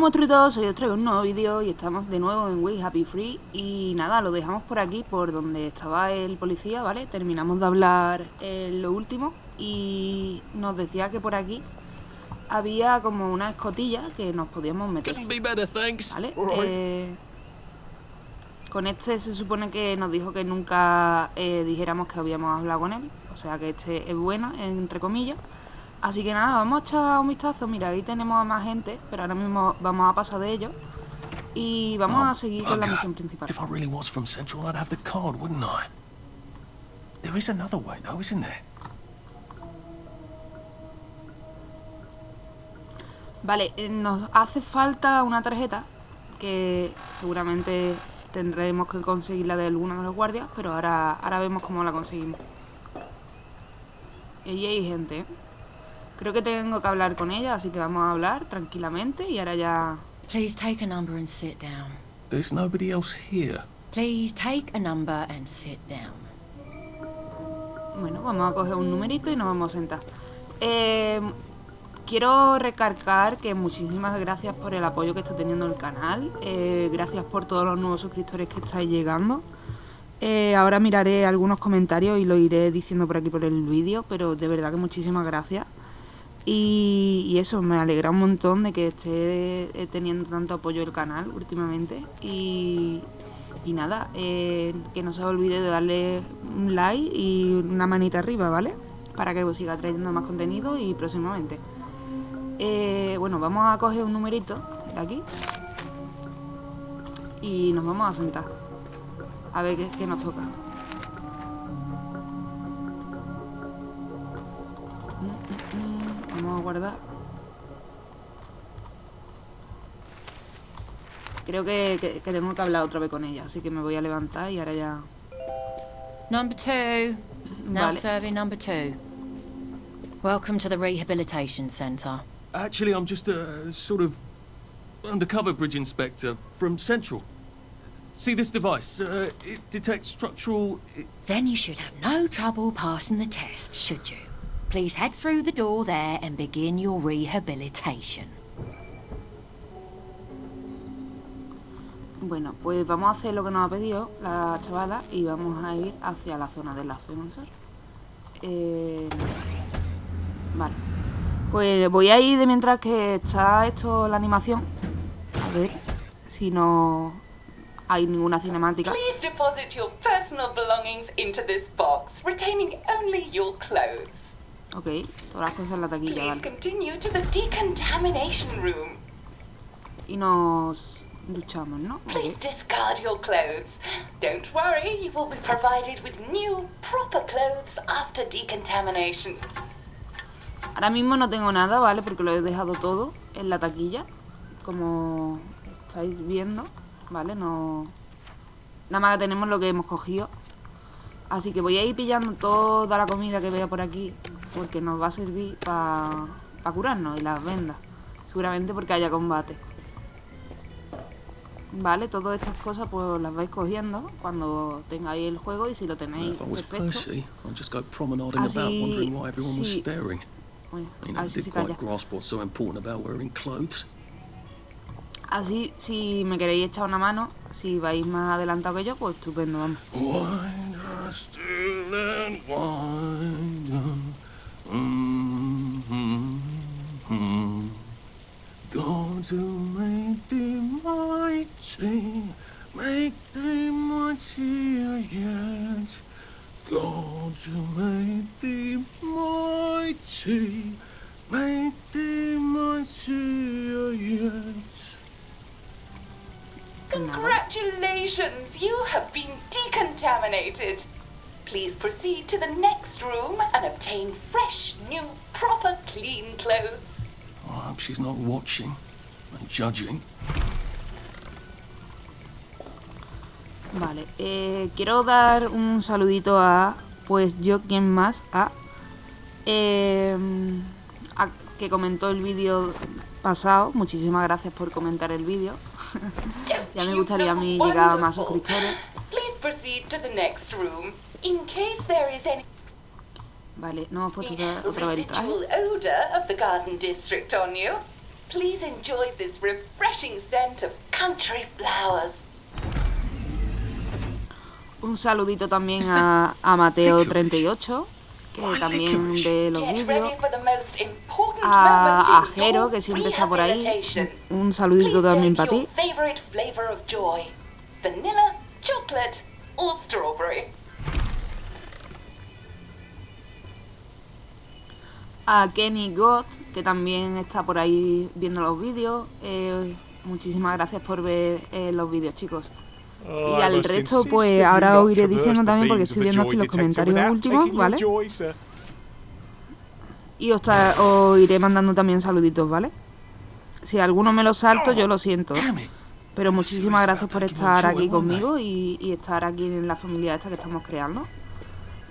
Hola monstruitos, soy os traigo un nuevo vídeo y estamos de nuevo en We Happy Free. Y nada, lo dejamos por aquí, por donde estaba el policía, ¿vale? Terminamos de hablar en lo último Y nos decía que por aquí había como una escotilla que nos podíamos meter. ¿Vale? Eh, con este se supone que nos dijo que nunca eh, dijéramos que habíamos hablado con él. O sea que este es bueno, entre comillas Así que nada, vamos a echar un vistazo. Mira, ahí tenemos a más gente, pero ahora mismo vamos a pasar de ellos. Y vamos a seguir con la misión principal. If I really was from Central, I'd have the card, wouldn't I? There is another way, though, isn't there? Vale, eh, nos hace falta una tarjeta que seguramente tendremos que conseguirla de alguno de los guardias, pero ahora, ahora vemos cómo la conseguimos. Y ahí hay gente, ¿eh? Creo que tengo que hablar con ella, así que vamos a hablar tranquilamente y ahora ya... Please take a number and sit down. There's nobody else here. Please take a number and sit down. Bueno, vamos a coger un numerito y nos vamos a sentar. Eh, quiero recargar que muchísimas gracias por el apoyo que está teniendo el canal. Eh, gracias por todos los nuevos suscriptores que estáis llegando. Eh, ahora miraré algunos comentarios y lo iré diciendo por aquí por el vídeo, pero de verdad que muchísimas gracias. Y, eso, me alegra un montón de que esté eh, teniendo tanto apoyo el canal últimamente. Y, nada, eh, que no se olvide de darle un like y una manita arriba, ¿vale? Para que os siga trayendo más contenido y próximamente. Eh, bueno, vamos a coger un numerito de aquí. Y nos vamos a sentar. A ver qué nos toca. Guardar. Creo que, que, que, tengo que hablar otra vez con ella, así que me voy a levantar y ahora ya... Number two. Now vale. serving number two. Welcome to the rehabilitation center. Actually, I'm just a sort of undercover bridge inspector from Central. See this device? Uh, it detects structural... Then you should have no trouble passing the test, should you? Please head through the door there and begin your rehabilitation. Bueno, pues vamos a hacer lo que nos ha pedido la chavala y vamos a ir hacia la zona del ascensor. Eh, vale. Pues voy a ir de mientras que está esto la animación. A ver si no hay ninguna cinemática. Please deposit your personal belongings into this box, retaining only your clothes. Ok, todas las cosas en la taquilla, vale. Y nos duchamos, ¿no? Please discard your clothes. Don't worry, you will be provided with new, proper clothes after decontamination. Ahora mismo no tengo nada, ¿vale? Porque lo he dejado todo en la taquilla. Como estáis viendo, ¿vale? No... Nada más que tenemos lo que hemos cogido. Así que voy a ir pillando toda la comida que vea por aquí porque nos va a servir para curarnos y las vendas. Seguramente porque haya combate. Vale, todas estas cosas pues las vais cogiendo cuando tengáis el juego y si lo tenéis perfecto. Así, sí. Bueno, así se calla. Así, si me queréis echar una mano, si vais más adelantado que yo, pues estupendo, vamos. Thee mighty, make thee mightier yet. God to make thee mighty, make thee mightier yet. Congratulations, you have been decontaminated. Please proceed to the next room and obtain fresh, new, proper, clean clothes. Oh, I hope she's not watching judging. Vale, eh, quiero dar un saludito a, pues yo quien más, a, eh, a que comentó el vídeo pasado. Muchísimas gracias por comentar el vídeo. ya me gustaría a mí llegar a más suscriptores. Vale, no hemos puesto otra, otra vez el traje. Please enjoy this refreshing scent of country flowers. Un saludito también a, a Mateo38, que también ve los vídeos. A, a Jero, que siempre está por ahí. Un saludito también para ti. favorite flavor of joy. Vanilla, chocolate, or strawberry. A Kenny God, que también está por ahí viendo los vídeos. Eh, muchísimas gracias por ver eh, los vídeos, chicos. Oh, Y al resto, pues ahora os iré diciendo también porque estoy viendo aquí los comentarios últimos, ¿vale? Y os, os iré mandando también saluditos, ¿vale? Si alguno me lo salto, yo lo siento. Pero muchísimas gracias por estar aquí conmigo y, y estar aquí en la familia esta que estamos creando.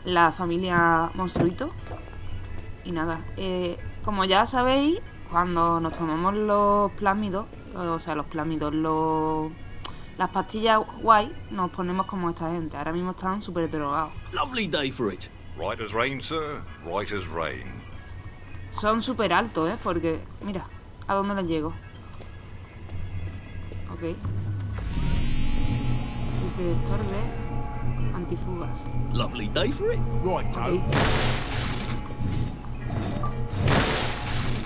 La familia Monstruito. Y nada, eh, como ya sabéis, cuando nos tomamos los plámidos, o sea, los plámidos, los, las pastillas guay, nos ponemos como esta gente. Ahora mismo están súper drogados. Lovely day for it. Right as rain, sir. Right as rain. Son súper altos, ¿eh? Porque, mira, ¿a dónde les llego? Ok. Detector de antifugas. Lovely day for it. Right, Ok.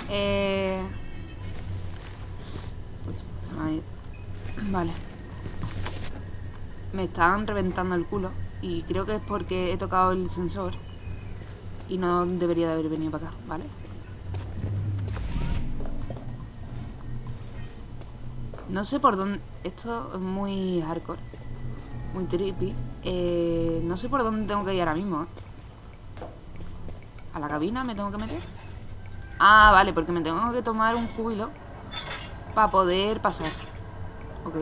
Eh... Vale. Me están reventando el culo. Y creo que es porque he tocado el sensor. Y no debería de haber venido para acá, ¿vale? No sé por dónde... Esto es muy hardcore. Muy trippy. Eh, no sé por dónde tengo que ir ahora mismo. ¿eh? ¿A la cabina me tengo que meter? Ah, vale, porque me tengo que tomar un júbilo para poder pasar. Ok.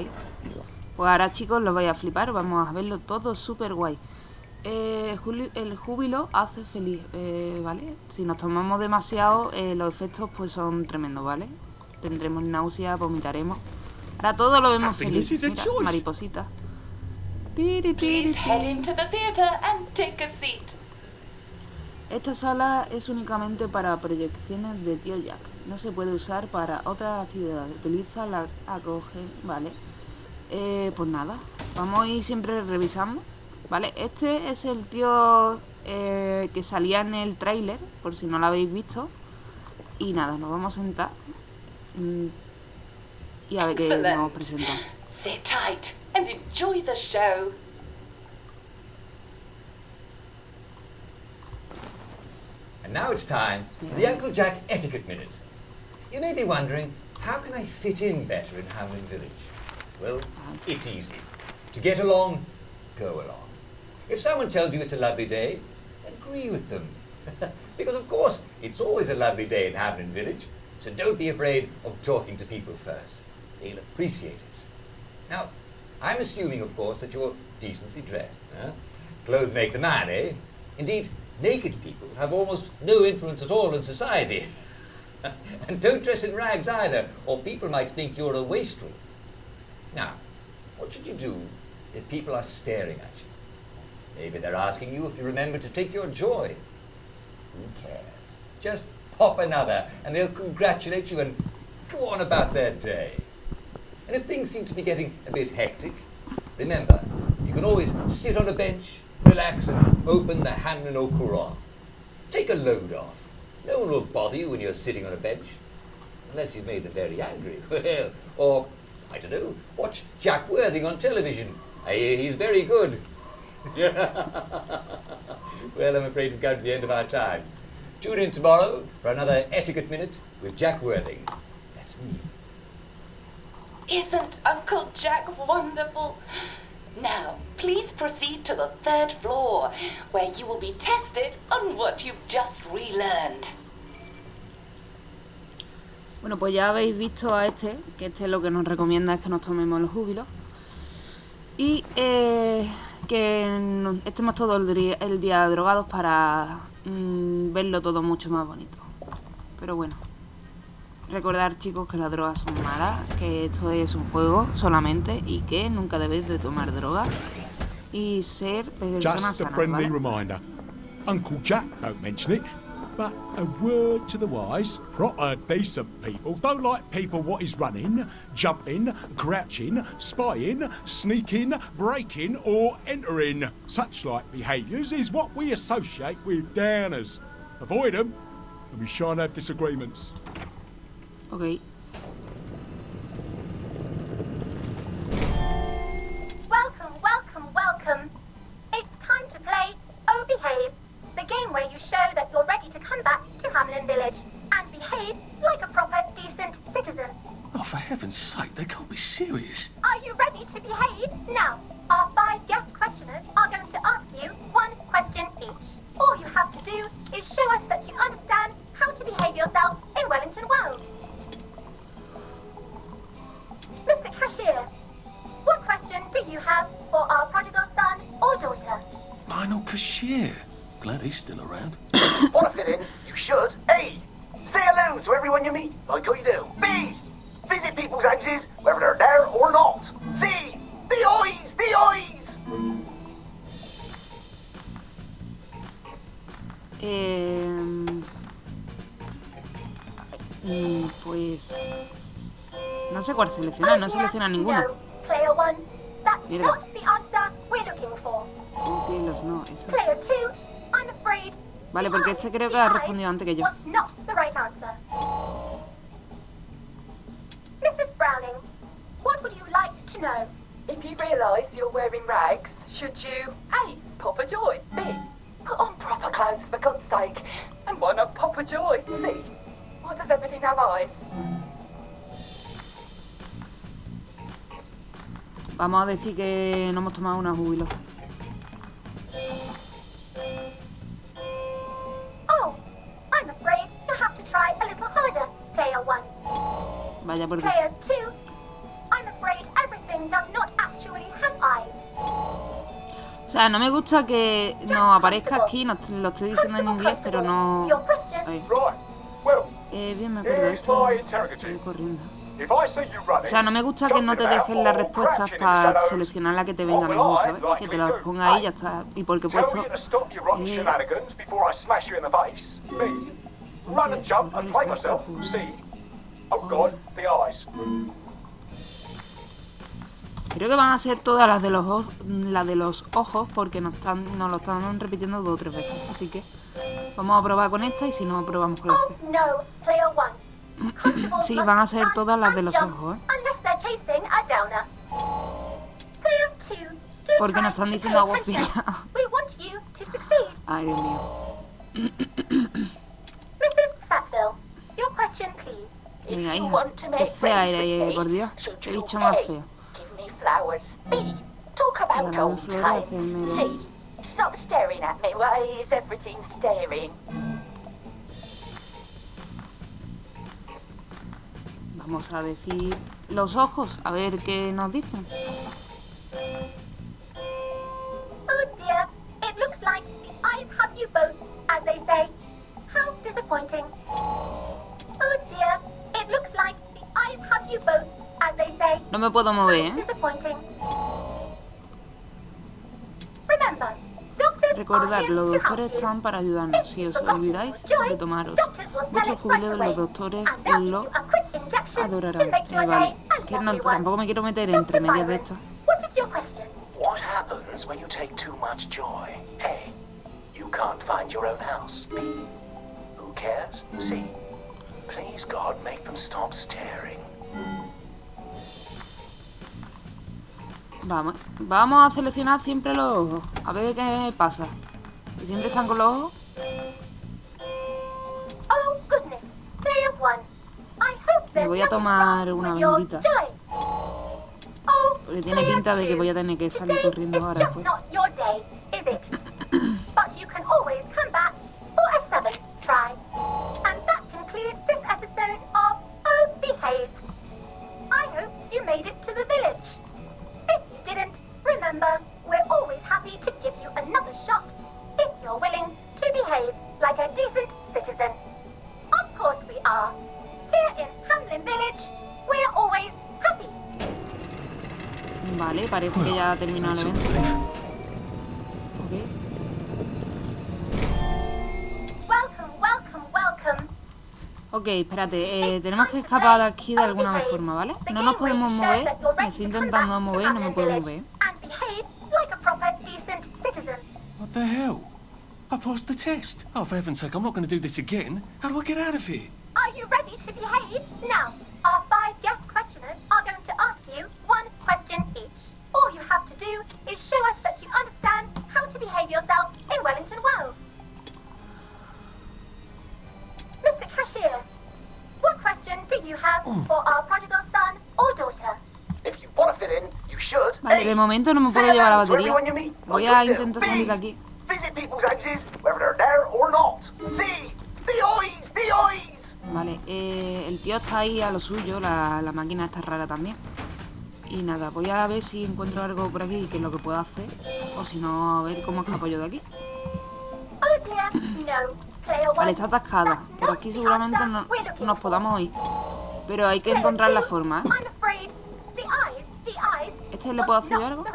Pues ahora, chicos, lo vais a flipar. Vamos a verlo todo súper guay. Eh, el júbilo hace feliz, eh, ¿vale? Si nos tomamos demasiado, eh, los efectos pues son tremendos, ¿vale? Tendremos náusea, vomitaremos. Ahora todo lo vemos feliz. Mira, mariposita. Tiri, tiri, Please head into the theater and take a seat. Esta sala es únicamente para proyecciones de tío Jack. No se puede usar para otras actividades. Utiliza la acoge, ¿vale? Eh, pues nada, vamos a ir siempre revisando, ¿vale? Este es el tío eh, que salía en el tráiler, por si no lo habéis visto. Y nada, nos vamos a sentar. mm, Y a ver qué nos Excellent. presenta. Sit tight and enjoy the show. And now it's time for the Uncle Jack Etiquette Minute. You may be wondering, how can I fit in better in Hamlin Village? Well, it's easy. To get along, go along. If someone tells you it's a lovely day, agree with them. because, of course, it's always a lovely day in Hamlin Village, so don't be afraid of talking to people first. They'll appreciate it. Now, I'm assuming, of course, that you're decently dressed. Huh? Clothes make the man, eh? Indeed, naked people have almost no influence at all in society. and don't dress in rags either, or people might think you're a wastrel. Now, what should you do if people are staring at you? Maybe they're asking you if you remember to take your joy. Who cares? Just pop another, and they'll congratulate you and go on about their day. And if things seem to be getting a bit hectic, remember, you can always sit on a bench, relax, and open the Hamlin au Courant. Take a load off. No one will bother you when you're sitting on a bench. Unless you've made them very angry. Well, or, I don't know, watch Jack Worthing on television. I hear he's very good. well, I'm afraid we've come to the end of our time. Tune in tomorrow for another Etiquette Minute with Jack Worthing. That's me. Isn't Uncle Jack wonderful? Now, please proceed to the third floor, where you will be tested on what you've just relearned. Bueno, pues ya habéis visto a este, que este lo que nos recomienda es que nos tomemos los júbilos. Y eh, que estemos todo el día, el día drogados para mm, verlo todo mucho más bonito. Pero bueno, recordar chicos que las drogas son malas, que esto es un juego solamente y que nunca debéis de tomar drogas y ser personas sanas, ¿vale? reminder. Uncle Jack don't mention it. But a word to the wise, proper uh, decent people don't like people what is running, jumping, crouching, spying, sneaking, breaking or entering. Such like behaviours is what we associate with downers. Avoid them and we shan't have disagreements. Ok. Welcome, welcome, welcome. It's time to play Oh Behave, the game where you show that you're ready to come back to Hamlin Village and behave like a proper, decent citizen. Oh, for heaven's sake, they can't be serious. Lionel Cashier. Glad he's still around. Want to fit in? You should. A. Say hello to everyone you meet, like how you do. B. Visit people's houses, whether they're there or not. C. The eyes, the eyes. Em, mm, pues... No sé cuál seleccionar, no selecciona dear, ninguno. No, player one. That's Mierda. Vale, porque este creo que ha respondido antes que yo. Mrs. Browning, what would you like to know? If you realise you're wearing rags, should you A. Pop a joy? B. Put on proper clothes for God's sake? And why not pop a joy? C. Why does everything have eyes? Vamos a decir que no hemos tomado una júbilo. Vaya por Dios. Player two, I'm afraid everything does not actually have eyes. O sea, no me gusta que nos aparezca aquí, nos lo estoy diciendo en inglés, pero no... Eh, bien, me acuerdo de esto. Estoy corriendo. If I see you running, O sea, no me gusta que no te dejen las respuestas para seleccionar la que te venga mejor, ¿sabes? Que te las ponga ahí y ya está. Y porque he puesto... eh, shenanigans Oh God, the eyes. Creo que van a ser todas las de los ojos, las de los ojos porque nos, están, nos lo están repitiendo dos o tres veces. Así que vamos a probar con esta y si no, probamos con la Oh C. no, player one. Constables Sí, van a ser todas las de los ojos, ¿eh? Unless they're chasing a downer. Player two, do Porque nos están diciendo agua fría. We want you to succeed. Ay, Dios mío. Mrs. Sackville, your question, please. If Venga, you hija. want to Qué make fea era, me, por Dios. Qué bicho más feo. Give me flowers. B. Talk about Regalarme old flores, times. hacerme- C. Stop staring at me. Why is everything staring? Vamos a decir los ojos, a ver qué nos dicen. Oh dear, it looks like the eyes have you both, as they say. How disappointing. Oh dear, you both, as they say. No me puedo mover, ¿eh? disappointing. Remember, doctors Recordad, are here los to help doctores you. están para ayudarnos. If Si you've os olvidáis joy, de tomaros doctors will smell vuestro jubileo, right los doctores and they'll lo a quick injection to adorarán. make your Eh, vale, que no, tampoco me quiero meter entre medias de Byron, estas. What is your question? What happens when you take too much joy? A. You can't find your own house. B. Who cares? C. Please, God, make them stop staring. Vamos, vamos a seleccionar siempre los ojos. A ver qué pasa. Que siempre están con los ojos. Oh there's voy a tomar una bendita. Oh, Porque tiene pinta de que voy a tener que salir corriendo ahora. pues. of Oh Behave. I hope you made it to the village. Remember, we're always happy to give you another shot if you're willing to behave like a decent citizen. Of course we are. Here in Hamlin Village, we're always happy. Vale, parece que ya ha terminado el evento. relief. Ok. Welcome, welcome. Ok, espérate, eh, tenemos que escapar de aquí de alguna forma, ¿vale? No nos podemos mover, me estoy intentando mover y no me puedo mover. The hell? I passed the test. Oh, for heaven's sake, I'm not going to do this again. How do I get out of here? Are you ready to behave? Now, our five guest questioners are going to ask you one question each. All you have to do is show us that you understand how to behave yourself in Wellington Wells. Mr. Cashier, what question do you have mm. for our prodigal son or daughter? If you want to fit in, you should. Vale, de momento no me puedo llevar la batería. everyone you meet, Voy a intentar salir de aquí. People's houses, whether they're there or not. C. The eyes, the eyes. Vale, eh, el tío está ahí a lo suyo, la, la máquina está rara también. Y nada, voy a ver si encuentro algo por aquí que es lo que puedo hacer. O si no, a ver cómo escapo yo de aquí. Vale, está atascada. Por aquí the seguramente no, nos podamos ir. Pero hay que encontrar la forma, ¿eh? ¿Este le puedo hacer yo algo?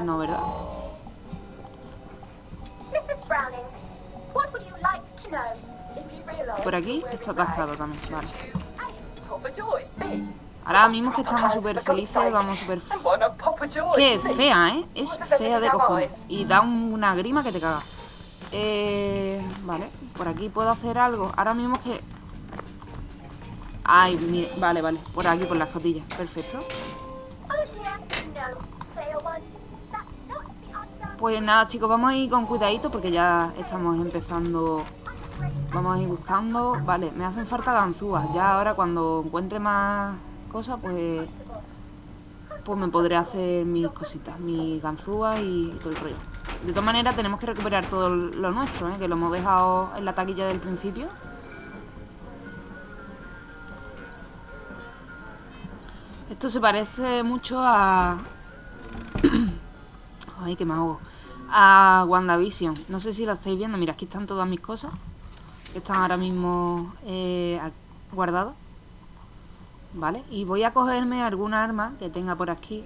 No, ¿verdad? Por aquí está atascado también, vale. Ahora mismo que estamos súper felices, vamos súper... Que fea, ¿eh? Es fea de cojones. Y da un- una grima que te caga. Eh, vale, por aquí puedo hacer algo. Ahora mismo que... Ay, mire, vale, vale. Por aquí, por las cotillas. Perfecto. Pues nada, chicos, vamos a ir con cuidadito porque ya estamos empezando... Vamos a ir buscando... Vale, me hacen falta ganzúas. Ya ahora cuando encuentre más cosas, pues... Pues me podré hacer mis cositas, mis ganzúas y todo el rollo. De todas maneras, tenemos que recuperar todo lo nuestro, ¿eh? Que lo hemos dejado en la taquilla del principio. Esto se parece mucho a... Ay, que me ahogo. A WandaVision. No sé si la estáis viendo. Mira, aquí están todas mis cosas. Que están ahora mismo eh, guardadas. Vale. Y voy a cogerme alguna arma que tenga por aquí.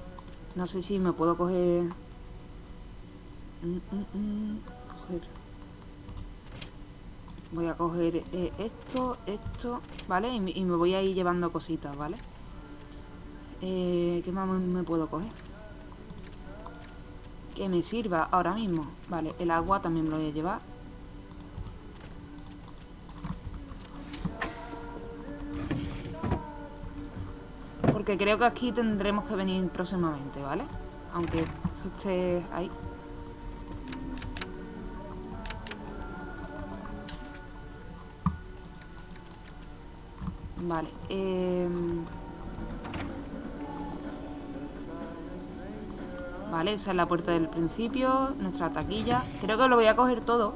No sé si me puedo coger... Mm, mm, mm, coger. Voy a coger eh, esto, esto, ¿vale? Y, me- voy a ir llevando cositas, ¿vale? Eh, ¿Qué más me puedo coger? Que me sirva ahora mismo. Vale, el agua también me lo voy a llevar. Porque creo que aquí tendremos que venir próximamente, ¿vale? Aunque eso esté ahí. Vale, em, Vale, esa es la puerta del principio, nuestra taquilla. Creo que lo voy a coger todo.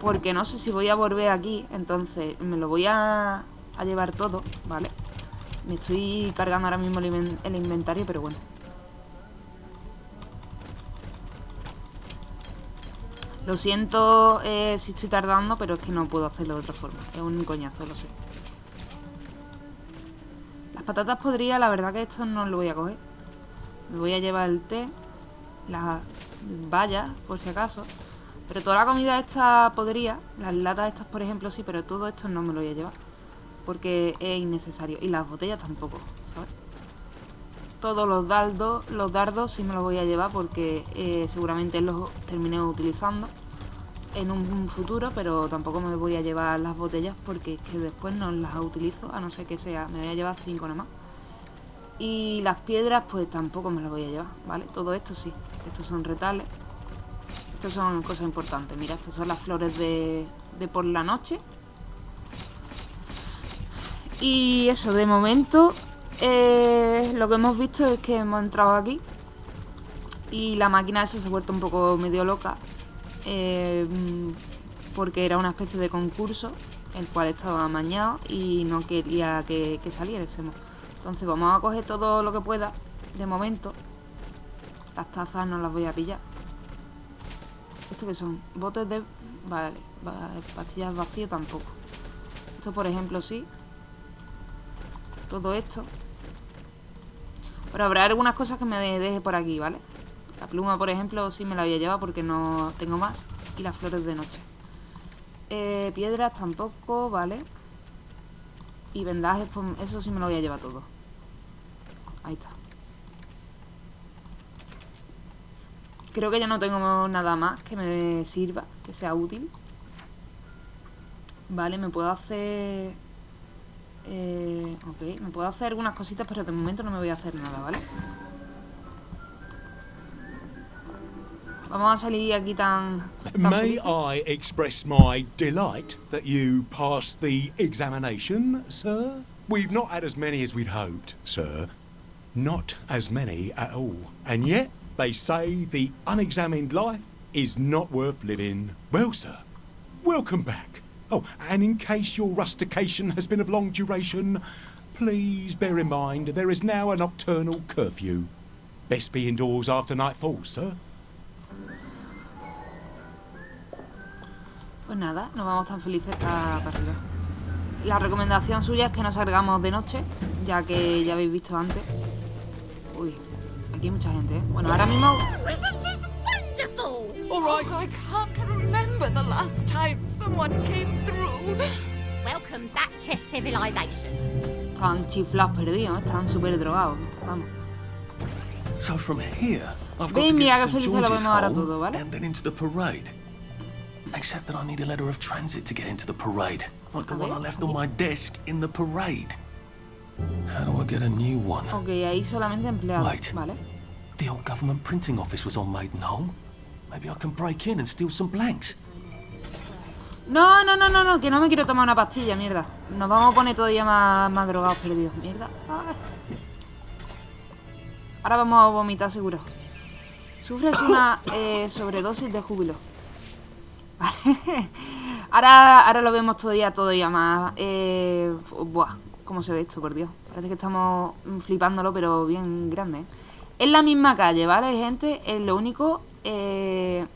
Porque no sé si voy a volver aquí, entonces me lo voy a, a llevar todo, ¿vale? Me estoy cargando ahora mismo el, inven- el inventario, pero bueno. Lo siento eh, si estoy tardando, pero es que no puedo hacerlo de otra forma. Es un coñazo, lo sé. Las patatas podría, la verdad que esto no lo voy a coger. Me voy a llevar el té, las vallas, por si acaso. Pero toda la comida esta podría, las latas estas, por ejemplo, sí, pero todo esto no me lo voy a llevar. Porque es innecesario. Y las botellas tampoco, ¿sabes? Todos los dardos, los dardos sí me los voy a llevar porque eh, seguramente los termine utilizando en un futuro, pero tampoco me voy a llevar las botellas porque es que después no las utilizo, a no ser que sea, me voy a llevar cinco nada más. Y las piedras, pues tampoco me las voy a llevar, ¿vale? Todo esto sí. Estos son retales. Estos son cosas importantes. Mira, estas son las flores de, de por la noche. Y eso, de momento, eh, lo que hemos visto es que hemos entrado aquí. Y la máquina esa se ha vuelto un poco medio loca. eh, porque era una especie de concurso, el cual estaba amañado y no quería que, que saliésemos. Entonces vamos a coger todo lo que pueda, de momento. Las tazas no las voy a pillar. ¿Esto qué son? Botes de... Vale, va- pastillas vacías tampoco. Esto, por ejemplo, sí. Todo esto. Pero habrá algunas cosas que me de- deje por aquí, ¿vale? La pluma, por ejemplo, sí me la voy a llevar porque no tengo más. Y las flores de noche. Eh, piedras tampoco, vale. Y vendajes, pues eso sí me lo voy a llevar todo. Ahí está. Creo que ya no tengo nada más que me sirva, que sea útil. Vale, me puedo hacer... Eh, ok, me puedo hacer algunas cositas, pero de momento no me voy a hacer nada, ¿vale? Vamos a salir aquí tan... tan May felices. I express my delight that you passed the examination, sir? We've not had as many as we'd hoped, sir. Not as many at all. And yet, they say the unexamined life is not worth living. Well, sir, welcome back. Oh, and in case your rustication has been of long duration, please bear in mind there is now a nocturnal curfew. Best be indoors after nightfall, sir. Pues nada, nos vamos tan felices para arriba. La recomendación suya es que no salgamos de noche, ya que ya habéis visto antes. Uy, aquí hay mucha gente, ¿eh? Bueno, ahora mismo... Isn't this wonderful? All right. I can't remember the last time someone came through. Welcome back to civilization. Están chiflados perdidos, ¿eh? están súper drogados. Vamos. So from here, I've got Ven, to mira get St. felices lo vemos ahora todo, ¿vale? and then into the parade. Except that I need a letter of transit to get into the parade, like the one I left on my desk in the parade. How do I get a new one? Ok, ahí solamente empleados, Wait. ¿vale? The old government printing office was on Maidenholm. Maybe I can break in and steal some blanks. No, no, no, no, no, que no me quiero tomar una pastilla, mierda. Nos vamos a poner todavía más, más drogados perdidos, mierda. Ay. Ahora vamos a vomitar seguro. Sufres una eh, sobredosis de júbilo. Vale. Ahora, ahora lo vemos todavía, todavía más. Eh, buah, cómo se ve esto, por Dios. Parece que estamos flipándolo, pero bien grande. ¿eh? Es la misma calle, ¿vale, gente? Es lo único... Eh,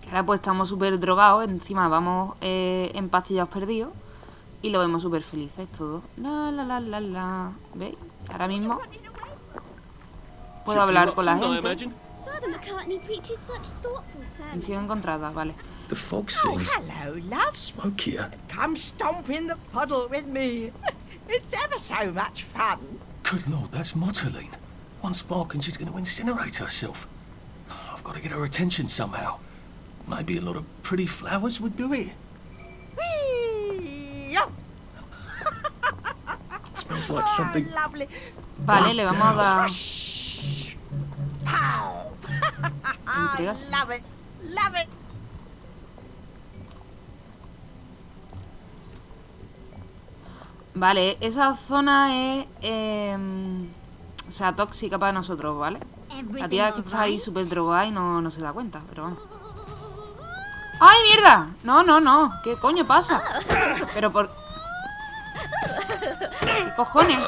que ahora pues estamos súper drogados, encima vamos eh, en pastillados perdidos y lo vemos súper felices todo. La la la la la. ¿Veis? Ahora mismo puedo hablar con la gente. Father McCartney preaches such thoughtful sermons. Misión encontrada, vale. The fog Oh, hello, love. smokier. Come stomp in the puddle with me. It's ever so much fun. Good lord, that's Motterline. One spark and she's going to incinerate herself. I've got to get her attention somehow. Maybe a lot of pretty flowers would do it. Whee! Oh, It smells like ah, something. lovely. Vale, le vamos a dar Pow! entregas. Love it. Love it. Vale, esa zona es... em, o sea, tóxica para nosotros, ¿vale? La tía que está ahí súper drogada y no, no se da cuenta, pero vamos. ¡Ay, mierda! No, no, no. ¿Qué coño pasa? Pero por... ¿Qué cojones?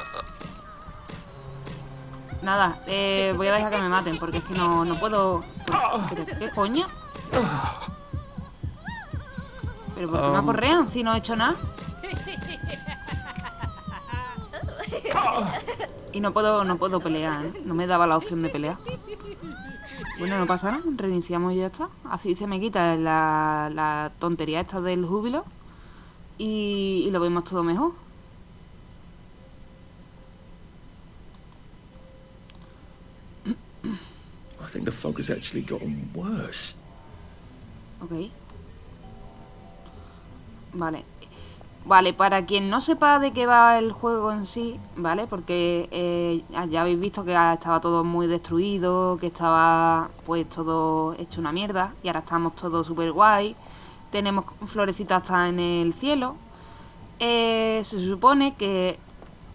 Nada, eh, voy a dejar que me maten porque es que no, no puedo... ¿Pero qué coño? ¿Pero por qué me aporrean si no he hecho nada? Y no puedo, no puedo pelear, ¿eh? No me daba la opción de pelear. Bueno, no pasa nada, reiniciamos y ya está. Así se me quita la, la tontería esta del júbilo y, y lo vemos todo mejor. I think the fog has actually gotten worse. Ok. Vale. Vale, para quien no sepa de qué va el juego en sí, ¿vale? Porque eh, ya habéis visto que estaba todo muy destruido, que estaba pues todo hecho una mierda y ahora estamos todos súper guay. Tenemos florecitas hasta en el cielo. Eh, se supone que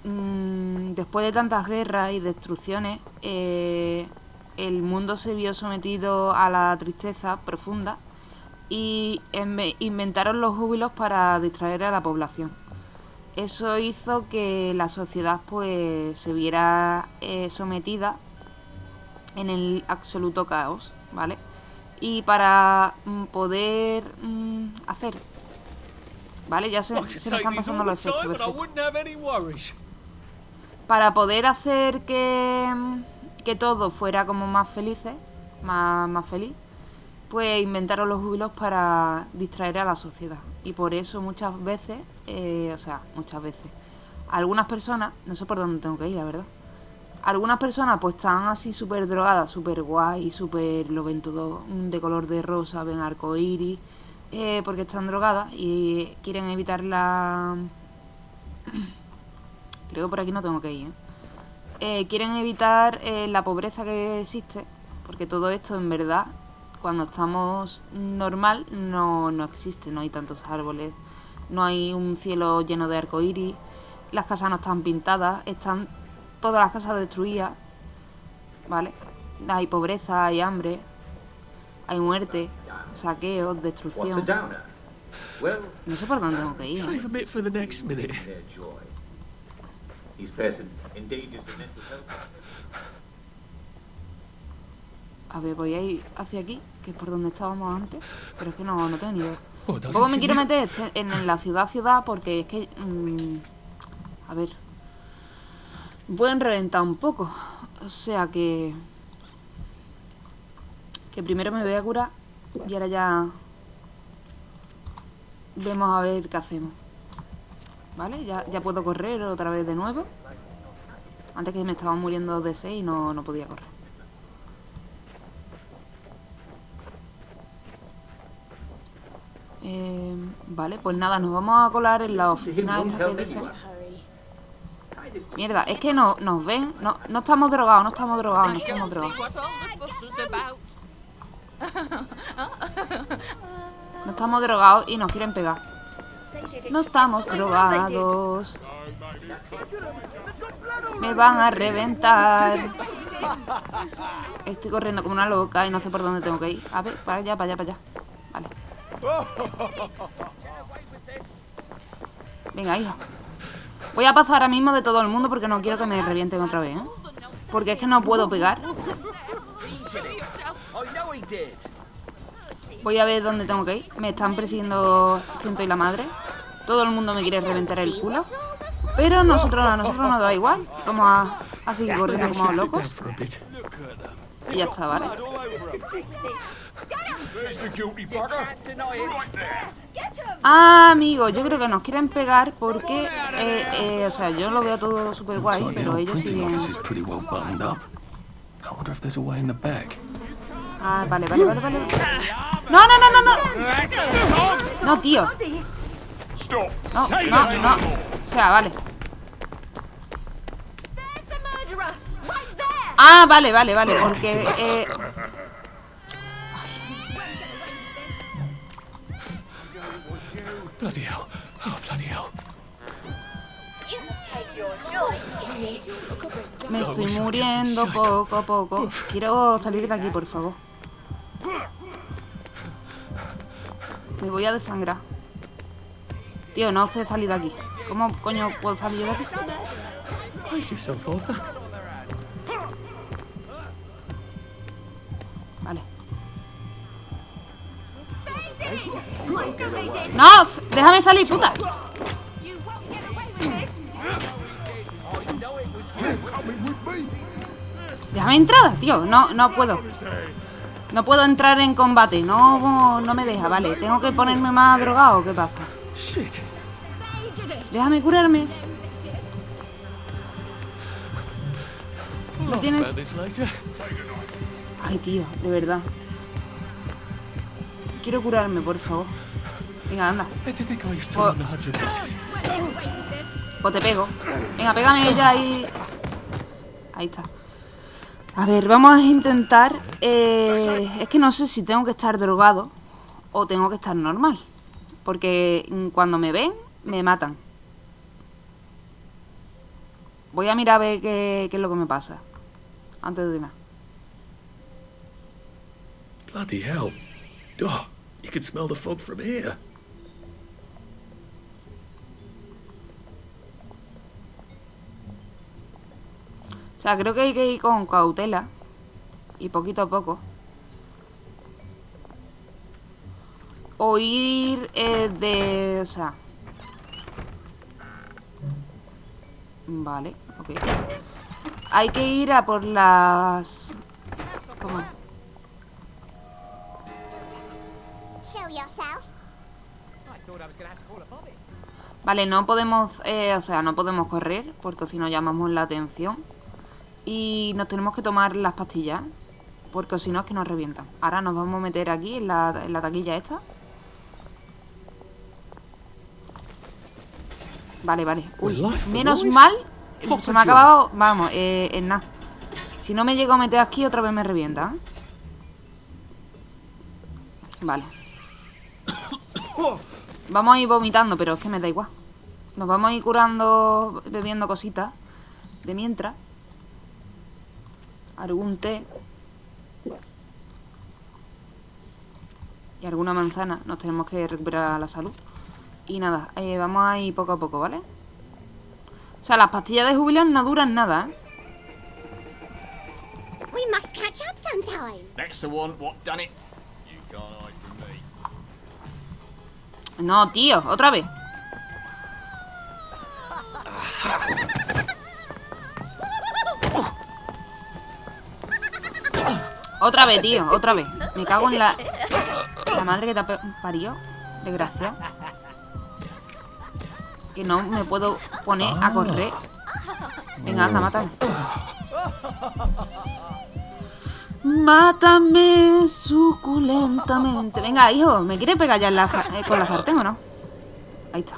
mm, después de tantas guerras y destrucciones, eh, el mundo se vio sometido a la tristeza profunda y inve- inventaron los júbilos para distraer a la población. Eso hizo que la sociedad pues se viera eh, sometida en el absoluto caos, ¿vale? Y para mm, poder mm, hacer, ¿vale? Ya se, me están pasando los efectos, perfecto. Para poder hacer que, que todo fuera como más felices, más, más feliz, pues inventaron los júbilos para distraer a la sociedad. Y por eso muchas veces, eh, o sea, muchas veces, algunas personas, no sé por dónde tengo que ir, la verdad. Algunas personas pues están así súper drogadas, súper guay, súper, lo ven todo de color de rosa, ven arcoíris, eh, porque están drogadas y quieren evitar la... Creo que por aquí no tengo que ir, ¿eh? Eh, quieren evitar eh, la pobreza que existe, porque todo esto en verdad, cuando estamos normal, no, no existe, no hay tantos árboles, no hay un cielo lleno de arcoíris, las casas no están pintadas, están todas las casas destruidas, ¿vale? Hay pobreza, hay hambre, hay muerte, saqueos, destrucción. No sé por dónde tengo que ir. ¿eh? Save a bit for the next minute. their joy. These person endangers the mental health. A ver, voy a ir hacia aquí, que es por donde estábamos antes, pero es que no, no tengo ni idea. Oh, Tampoco me quiero you. meter en la ciudad ciudad porque es que... mm, a ver... Pueden reventar un poco. O sea que... Que primero me voy a curar y ahora ya... Vemos a ver qué hacemos. ¿Vale? Ya, ya puedo correr otra vez de nuevo. Antes que me estaba muriendo de sed y no, no podía correr. Eh, vale, pues nada, nos vamos a colar en la oficina esta que dicen. Mierda, es que no, nos ven. No, no estamos drogados, no estamos drogados, no estamos drogados. No estamos drogados y nos quieren pegar. No estamos drogados. Me van a reventar. Estoy corriendo como una loca y no sé por dónde tengo que ir. A ver, para allá, para allá, para allá. Vale. Venga, hija. Voy a pasar ahora mismo de todo el mundo porque no quiero que me revienten otra vez, ¿eh? Porque es que no puedo pegar. Voy a ver dónde tengo que ir. Me están persiguiendo ciento y la madre. Todo el mundo me quiere reventar el culo. Pero nosotros, a nosotros nos da igual. Vamos a, a seguir corriendo como locos. Y ya está, ¿vale? Ah, amigo, yo creo que nos quieren pegar porque, eh, eh, o sea, yo lo veo todo súper guay, pero ellos siguen... office is pretty well buttoned up. I wonder if there's a way in the back. Ah, vale, vale, vale, vale. No, no, no, no, no. No, tío. No, no, no. O sea, vale. Ah, vale, vale, vale, porque... Eh, Bloody hell. Oh, bloody hell. me estoy muriendo poco a poco. Quiero salir de aquí, por favor. Me voy a desangrar. Tío, no sé salir de aquí. ¿Cómo coño puedo salir de aquí? Arthur. Vale. ¡No! ¡Déjame salir, puta! Déjame entrar, tío. No, no puedo. No puedo entrar en combate. No, no me deja, vale. ¿Tengo que ponerme más drogado? ¿Qué pasa? Shit. Déjame curarme. Laugh tienes-. Ay, tío, de verdad. Quiero curarme, por favor. Venga, anda. Buses? O te pego. Venga, pégame ya ahí. Ahí está. A ver, vamos a intentar. eh, es que no sé si tengo que estar drogado o tengo que estar normal. Porque cuando me ven, me matan. Voy a mirar a ver qué, qué es lo que me pasa. Antes de nada. Bloody hell. Oh, you can smell the fog from here. O sea, creo que hay que ir con cautela. Y poquito a poco. oír eh, de... O sea... Vale, ok. Hay que ir a por las... ¿Cómo? Vale, no podemos, eh, o sea, no podemos correr porque si no llamamos la atención. Y nos tenemos que tomar las pastillas porque si no es que nos revientan. Ahora nos vamos a meter aquí en la, en la taquilla esta. Vale, vale. Uy, menos mal. Se me ha acabado, vamos, eh, en nada. Si no me llego a meter aquí, otra vez me revienta. ¿eh? Vale. Vamos a ir vomitando, pero es que me da igual. Nos vamos a ir curando, bebiendo cositas. De mientras. Algún té. Y alguna manzana. Nos tenemos que recuperar la salud. Y nada, eh, vamos a ir poco a poco, ¿vale? O sea, las pastillas de jubilación no duran nada, ¿eh? We must catch up sometime. That's the one what done it. You can't hide from me. No, tío, otra vez. Otra vez, tío, otra vez. Me cago en la... La madre que te ha pe- parió. Que no me puedo poner a correr. Venga, anda, mátame. Mátame suculentamente. Venga, hijo, ¿me quieres pegar ya en la sa- eh, con la sartén o no? Ahí está.